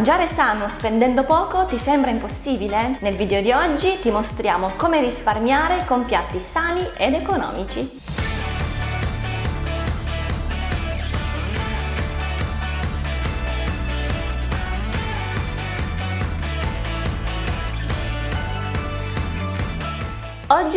Mangiare sano spendendo poco ti sembra impossibile? Nel video di oggi ti mostriamo come risparmiare con piatti sani ed economici.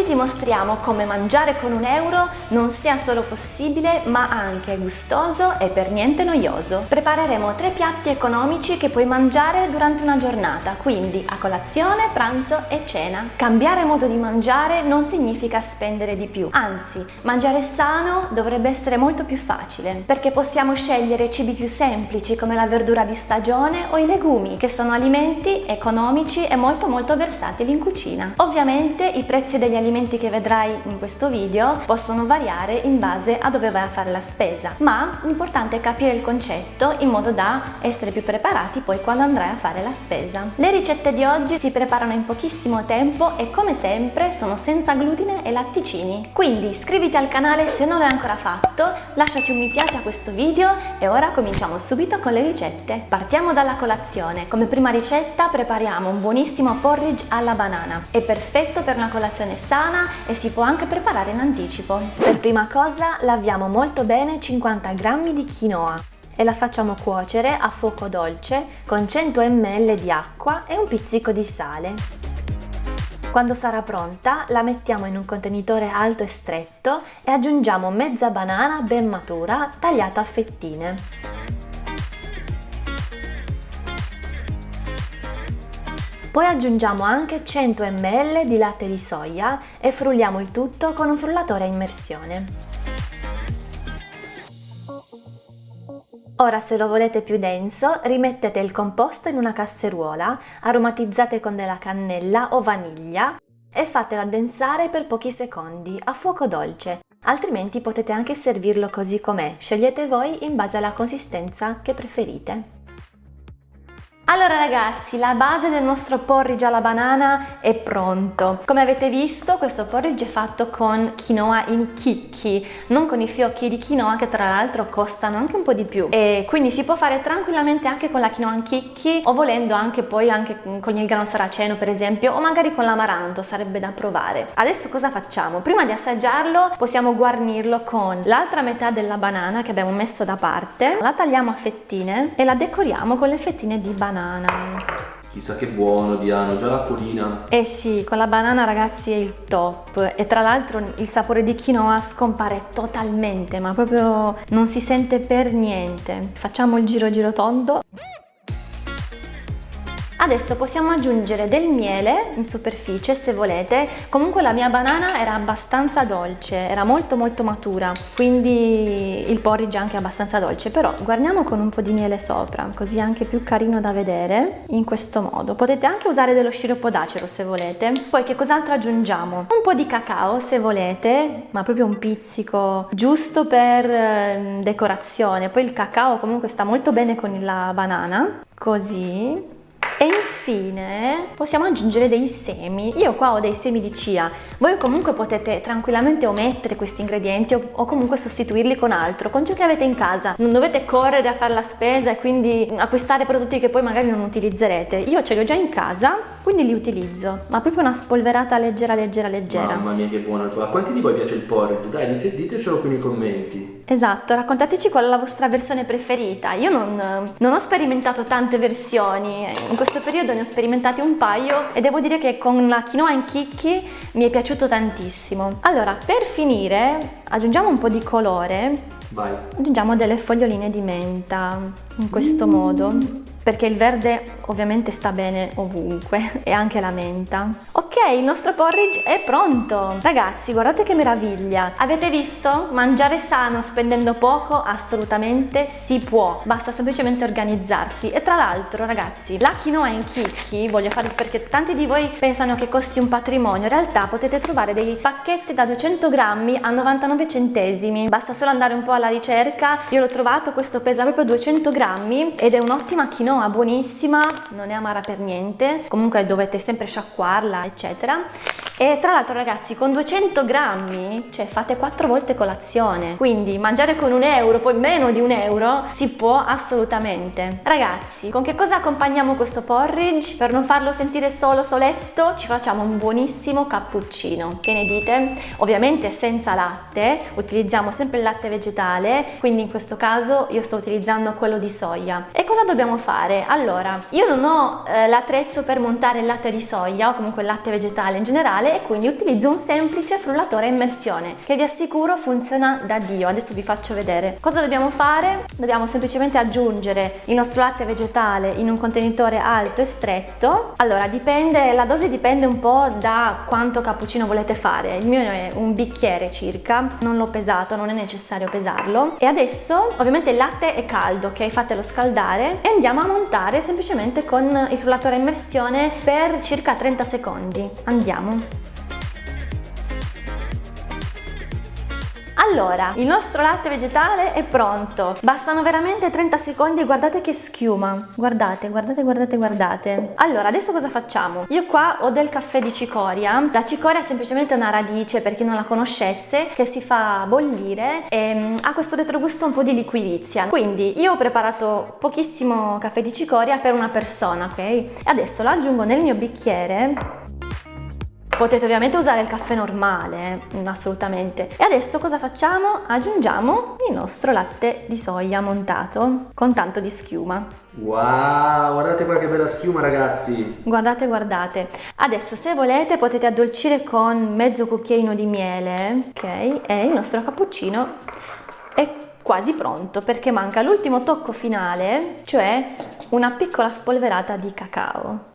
Oggi ti mostriamo come mangiare con un euro non sia solo possibile ma anche gustoso e per niente noioso. Prepareremo tre piatti economici che puoi mangiare durante una giornata, quindi a colazione, pranzo e cena. Cambiare modo di mangiare non significa spendere di più, anzi mangiare sano dovrebbe essere molto più facile perché possiamo scegliere cibi più semplici come la verdura di stagione o i legumi che sono alimenti economici e molto molto versatili in cucina. Ovviamente i prezzi degli alimenti che vedrai in questo video possono variare in base a dove vai a fare la spesa, ma l'importante è capire il concetto in modo da essere più preparati poi quando andrai a fare la spesa. Le ricette di oggi si preparano in pochissimo tempo e come sempre sono senza glutine e latticini. Quindi iscriviti al canale se non l'hai ancora fatto, lasciaci un mi piace a questo video e ora cominciamo subito con le ricette. Partiamo dalla colazione. Come prima ricetta prepariamo un buonissimo porridge alla banana. È perfetto per una colazione colazione sana e si può anche preparare in anticipo. Per prima cosa laviamo molto bene 50 g di quinoa e la facciamo cuocere a fuoco dolce con 100 ml di acqua e un pizzico di sale. Quando sarà pronta la mettiamo in un contenitore alto e stretto e aggiungiamo mezza banana ben matura tagliata a fettine. Poi aggiungiamo anche 100 ml di latte di soia e frulliamo il tutto con un frullatore a immersione. Ora se lo volete più denso rimettete il composto in una casseruola, aromatizzate con della cannella o vaniglia e fatelo addensare per pochi secondi a fuoco dolce, altrimenti potete anche servirlo così com'è, scegliete voi in base alla consistenza che preferite. Allora ragazzi, la base del nostro porridge alla banana è pronto. Come avete visto, questo porridge è fatto con quinoa in chicchi, non con i fiocchi di quinoa che tra l'altro costano anche un po' di più. E quindi si può fare tranquillamente anche con la quinoa in chicchi o volendo anche poi anche con il grano saraceno per esempio o magari con l'amaranto, sarebbe da provare. Adesso cosa facciamo? Prima di assaggiarlo possiamo guarnirlo con l'altra metà della banana che abbiamo messo da parte, la tagliamo a fettine e la decoriamo con le fettine di banana banana. Chissà che buono Diano, già l'acquolina. Eh sì, con la banana ragazzi è il top e tra l'altro il sapore di quinoa scompare totalmente, ma proprio non si sente per niente. Facciamo il giro giro tondo. Adesso possiamo aggiungere del miele in superficie se volete, comunque la mia banana era abbastanza dolce, era molto molto matura, quindi il porridge è anche abbastanza dolce, però guarniamo con un po' di miele sopra, così è anche più carino da vedere, in questo modo. Potete anche usare dello sciroppo d'acero se volete. Poi che cos'altro aggiungiamo? Un po' di cacao se volete, ma proprio un pizzico, giusto per ehm, decorazione. Poi il cacao comunque sta molto bene con la banana, così e infine possiamo aggiungere dei semi. Io qua ho dei semi di chia. Voi comunque potete tranquillamente omettere questi ingredienti o, o comunque sostituirli con altro, con ciò che avete in casa. Non dovete correre a fare la spesa e quindi acquistare prodotti che poi magari non utilizzerete. Io ce li ho già in casa, quindi li utilizzo. Ma proprio una spolverata leggera, leggera, leggera. Mamma mia che buono il quanti di voi piace il porridge? Dai, ditecelo qui nei commenti. Esatto, raccontateci qual è la vostra versione preferita. Io non, non ho sperimentato tante versioni, in questo periodo ne ho sperimentate un paio e devo dire che con la quinoa in chicchi mi è piaciuto tantissimo. Allora, per finire aggiungiamo un po' di colore Vai. Aggiungiamo delle foglioline di menta in questo mm. modo perché il verde ovviamente sta bene ovunque e anche la menta. Il nostro porridge è pronto! Ragazzi, guardate che meraviglia! Avete visto? Mangiare sano spendendo poco assolutamente si può, basta semplicemente organizzarsi. E tra l'altro, ragazzi, la quinoa in chicchi, voglio farlo perché tanti di voi pensano che costi un patrimonio, in realtà potete trovare dei pacchetti da 200 grammi a 99 centesimi, basta solo andare un po' alla ricerca, io l'ho trovato, questo pesa proprio 200 grammi ed è un'ottima quinoa buonissima, non è amara per niente, comunque dovete sempre sciacquarla eccetera eccetera E tra l'altro ragazzi con 200 grammi, cioè fate 4 volte colazione, quindi mangiare con un euro, poi meno di un euro, si può assolutamente. Ragazzi, con che cosa accompagniamo questo porridge? Per non farlo sentire solo soletto, ci facciamo un buonissimo cappuccino. Che ne dite? Ovviamente senza latte, utilizziamo sempre il latte vegetale, quindi in questo caso io sto utilizzando quello di soia. E cosa dobbiamo fare? Allora, io non ho eh, l'attrezzo per montare il latte di soia o comunque il latte vegetale in generale e quindi utilizzo un semplice frullatore a immersione che vi assicuro funziona da Dio. Adesso vi faccio vedere. Cosa dobbiamo fare? Dobbiamo semplicemente aggiungere il nostro latte vegetale in un contenitore alto e stretto. Allora, dipende, la dose dipende un po' da quanto cappuccino volete fare. Il mio è un bicchiere circa, non l'ho pesato, non è necessario pesarlo. E adesso, ovviamente il latte è caldo, ok? Fatelo scaldare e andiamo a montare semplicemente con il frullatore a immersione per circa 30 secondi. Andiamo. Allora, il nostro latte vegetale è pronto. Bastano veramente 30 secondi e guardate che schiuma. Guardate, guardate, guardate, guardate. Allora, adesso cosa facciamo? Io qua ho del caffè di cicoria. La cicoria è semplicemente una radice, per chi non la conoscesse, che si fa bollire e mm, ha questo retrogusto un po' di liquirizia. Quindi io ho preparato pochissimo caffè di cicoria per una persona, ok? Adesso lo aggiungo nel mio bicchiere Potete ovviamente usare il caffè normale, mm, assolutamente. E adesso cosa facciamo? Aggiungiamo il nostro latte di soia montato con tanto di schiuma. Wow, guardate qua che bella schiuma ragazzi! Guardate, guardate. Adesso se volete potete addolcire con mezzo cucchiaino di miele, ok? E il nostro cappuccino è quasi pronto perché manca l'ultimo tocco finale, cioè una piccola spolverata di cacao.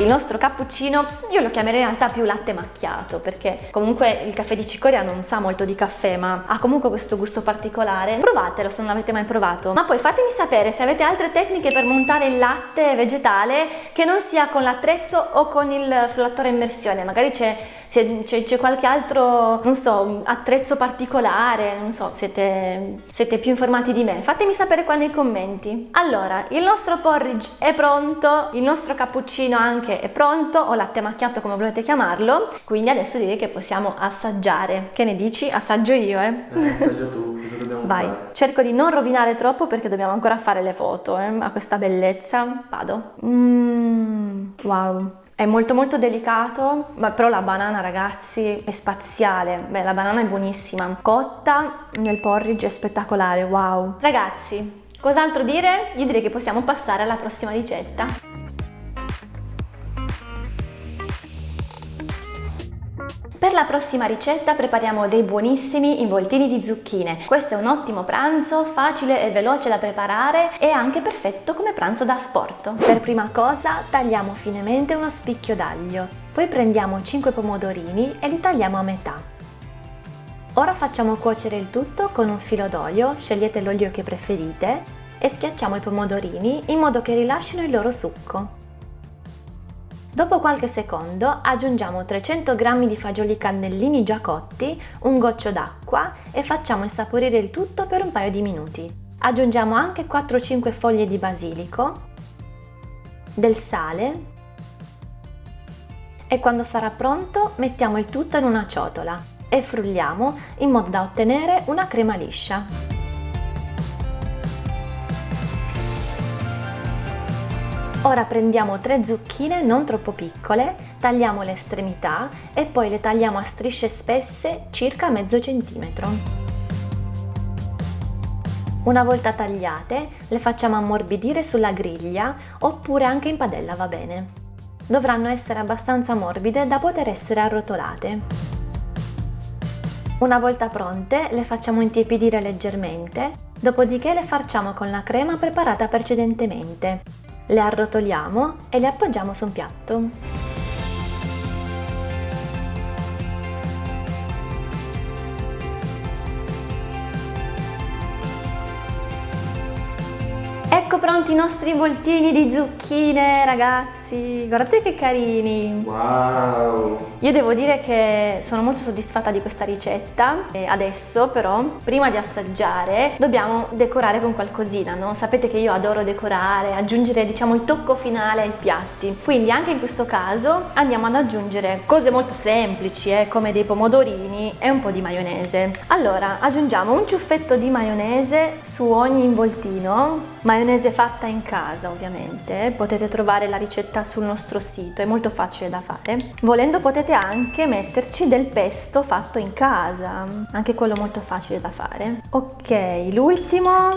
Il nostro cappuccino io lo chiamerei in realtà più latte macchiato perché comunque il caffè di cicoria non sa molto di caffè ma ha comunque questo gusto particolare. Provatelo se non l'avete mai provato. Ma poi fatemi sapere se avete altre tecniche per montare il latte vegetale che non sia con l'attrezzo o con il frullatore immersione. Magari c'è c'è, qualche altro, non so, attrezzo particolare, non so, siete, siete più informati di me. Fatemi sapere qua nei commenti. Allora, il nostro porridge è pronto, il nostro cappuccino anche è pronto, o latte macchiato come volete chiamarlo, quindi adesso direi che possiamo assaggiare. Che ne dici? Assaggio io, eh? eh assaggia tu, cosa dobbiamo Vai. fare? Cerco di non rovinare troppo perché dobbiamo ancora fare le foto, eh, a questa bellezza. Vado. Mmm, wow. È molto molto delicato, ma però la banana ragazzi è spaziale. Beh, la banana è buonissima. Cotta nel porridge è spettacolare, wow. Ragazzi, cos'altro dire? Io direi che possiamo passare alla prossima ricetta. La prossima ricetta prepariamo dei buonissimi involtini di zucchine. Questo è un ottimo pranzo, facile e veloce da preparare e anche perfetto come pranzo da sport. Per prima cosa tagliamo finemente uno spicchio d'aglio, poi prendiamo 5 pomodorini e li tagliamo a metà. Ora facciamo cuocere il tutto con un filo d'olio, scegliete l'olio che preferite, e schiacciamo i pomodorini in modo che rilascino il loro succo. Dopo qualche secondo aggiungiamo 300 g di fagioli cannellini già cotti, un goccio d'acqua e facciamo insaporire il tutto per un paio di minuti. Aggiungiamo anche 4-5 foglie di basilico, del sale e quando sarà pronto mettiamo il tutto in una ciotola e frulliamo in modo da ottenere una crema liscia. Ora prendiamo tre zucchine non troppo piccole, tagliamo le estremità e poi le tagliamo a strisce spesse circa mezzo centimetro. Una volta tagliate le facciamo ammorbidire sulla griglia oppure anche in padella va bene. Dovranno essere abbastanza morbide da poter essere arrotolate. Una volta pronte le facciamo intiepidire leggermente, dopodiché le farciamo con la crema preparata precedentemente le arrotoliamo e le appoggiamo su un piatto. I nostri voltini di zucchine, ragazzi. Guardate che carini. Wow! Io devo dire che sono molto soddisfatta di questa ricetta. E adesso però, prima di assaggiare, dobbiamo decorare con qualcosina, no? Sapete che io adoro decorare, aggiungere diciamo il tocco finale ai piatti. Quindi anche in questo caso andiamo ad aggiungere cose molto semplici, eh, come dei pomodorini e un po' di maionese. Allora, aggiungiamo un ciuffetto di maionese su ogni involtino Maionese fatta in casa ovviamente, potete trovare la ricetta sul nostro sito, è molto facile da fare. Volendo potete anche metterci del pesto fatto in casa, anche quello molto facile da fare. Ok, l'ultimo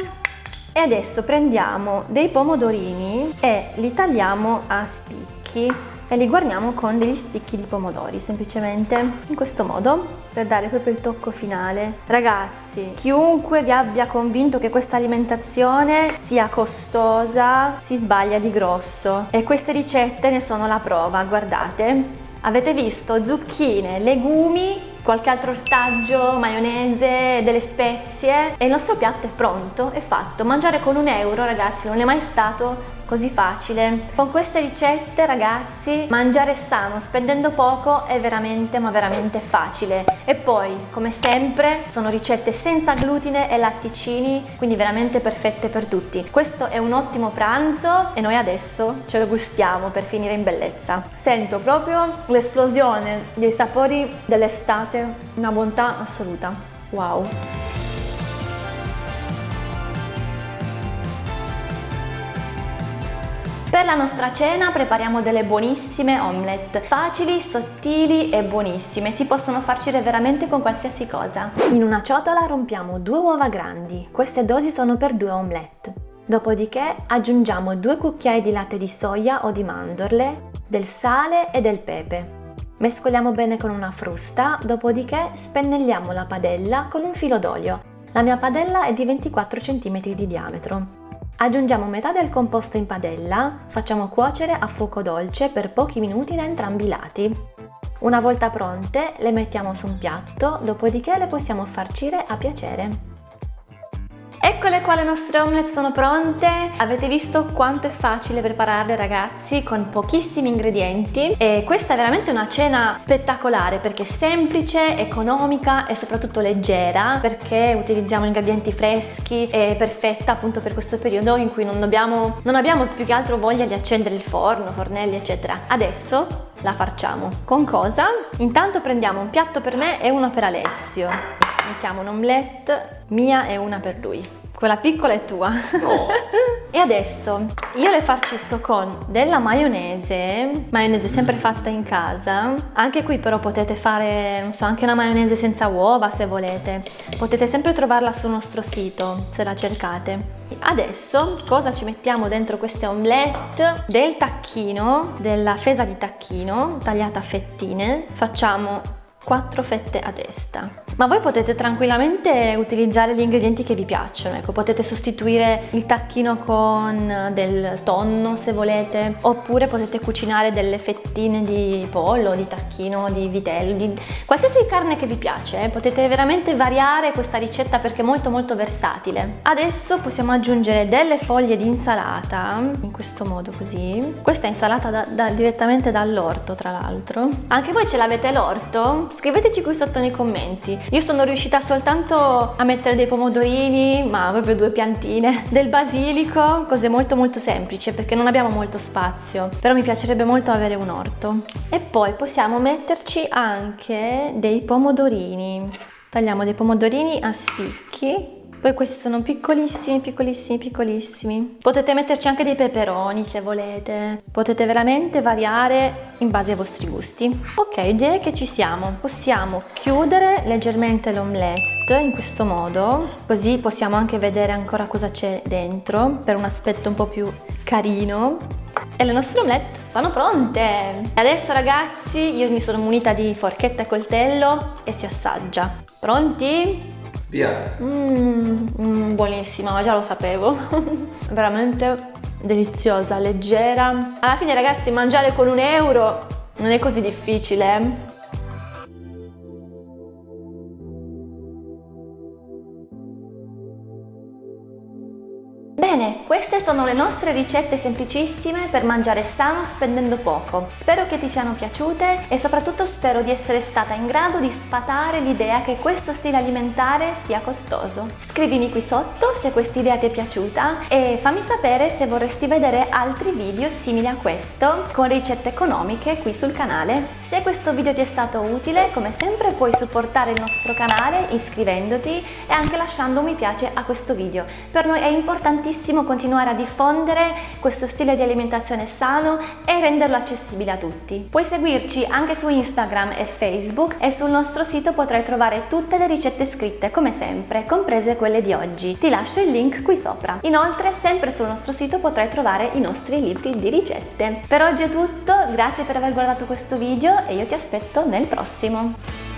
e adesso prendiamo dei pomodorini e li tagliamo a spicchi e li guarniamo con degli spicchi di pomodori, semplicemente in questo modo per dare proprio il tocco finale. Ragazzi, chiunque vi abbia convinto che questa alimentazione sia costosa si sbaglia di grosso e queste ricette ne sono la prova, guardate. Avete visto zucchine, legumi qualche altro ortaggio, maionese, delle spezie e il nostro piatto è pronto, è fatto. Mangiare con un euro ragazzi non è mai stato così facile. Con queste ricette ragazzi mangiare sano spendendo poco è veramente ma veramente facile e poi come sempre sono ricette senza glutine e latticini quindi veramente perfette per tutti. Questo è un ottimo pranzo e noi adesso ce lo gustiamo per finire in bellezza. Sento proprio l'esplosione dei sapori dell'estate, una bontà assoluta. Wow! Per la nostra cena prepariamo delle buonissime omelette, facili, sottili e buonissime, si possono farcire veramente con qualsiasi cosa. In una ciotola rompiamo due uova grandi, queste dosi sono per due omelette. Dopodiché aggiungiamo due cucchiai di latte di soia o di mandorle, del sale e del pepe. Mescoliamo bene con una frusta, dopodiché spennelliamo la padella con un filo d'olio. La mia padella è di 24 cm di diametro. Aggiungiamo metà del composto in padella, facciamo cuocere a fuoco dolce per pochi minuti da entrambi i lati. Una volta pronte le mettiamo su un piatto, dopodiché le possiamo farcire a piacere. Eccole qua le nostre omelette sono pronte, avete visto quanto è facile prepararle ragazzi con pochissimi ingredienti e questa è veramente una cena spettacolare perché è semplice, economica e soprattutto leggera perché utilizziamo ingredienti freschi e perfetta appunto per questo periodo in cui non, dobbiamo, non abbiamo più che altro voglia di accendere il forno, fornelli eccetera. Adesso la facciamo. Con cosa? Intanto prendiamo un piatto per me e uno per Alessio mettiamo un'omelette mia e una per lui. Quella piccola è tua. No. e adesso io le farcisco con della maionese, maionese sempre fatta in casa. Anche qui però potete fare, non so, anche una maionese senza uova se volete. Potete sempre trovarla sul nostro sito se la cercate. Adesso cosa ci mettiamo dentro queste omelette? Del tacchino, della fesa di tacchino tagliata a fettine. Facciamo 4 fette a testa. Ma voi potete tranquillamente utilizzare gli ingredienti che vi piacciono, ecco, potete sostituire il tacchino con del tonno se volete, oppure potete cucinare delle fettine di pollo, di tacchino, di vitello, di qualsiasi carne che vi piace, eh. potete veramente variare questa ricetta perché è molto molto versatile. Adesso possiamo aggiungere delle foglie di insalata, in questo modo così. Questa è insalata da, da, direttamente dall'orto tra l'altro. Anche voi ce l'avete l'orto? Scriveteci qui sotto nei commenti. Io sono riuscita soltanto a mettere dei pomodorini, ma proprio due piantine, del basilico, cose molto molto semplici perché non abbiamo molto spazio, però mi piacerebbe molto avere un orto. E poi possiamo metterci anche dei pomodorini. Tagliamo dei pomodorini a spicchi poi questi sono piccolissimi, piccolissimi, piccolissimi. Potete metterci anche dei peperoni se volete. Potete veramente variare in base ai vostri gusti. Ok, direi che ci siamo. Possiamo chiudere leggermente l'omelette in questo modo, così possiamo anche vedere ancora cosa c'è dentro per un aspetto un po' più carino. E le nostre omelette sono pronte! Adesso ragazzi io mi sono munita di forchetta e coltello e si assaggia. Pronti? Via! Mmm, mm, buonissima, ma già lo sapevo. Veramente deliziosa, leggera. Alla fine ragazzi mangiare con un euro non è così difficile. Queste sono le nostre ricette semplicissime per mangiare sano spendendo poco. Spero che ti siano piaciute e soprattutto spero di essere stata in grado di sfatare l'idea che questo stile alimentare sia costoso. Scrivimi qui sotto se questa idea ti è piaciuta e fammi sapere se vorresti vedere altri video simili a questo con ricette economiche qui sul canale. Se questo video ti è stato utile, come sempre puoi supportare il nostro canale iscrivendoti e anche lasciando un mi piace a questo video. Per noi è importantissimo continuare a diffondere questo stile di alimentazione sano e renderlo accessibile a tutti. Puoi seguirci anche su Instagram e Facebook e sul nostro sito potrai trovare tutte le ricette scritte come sempre, comprese quelle di oggi. Ti lascio il link qui sopra. Inoltre, sempre sul nostro sito potrai trovare i nostri libri di ricette. Per oggi è tutto, grazie per aver guardato questo video e io ti aspetto nel prossimo.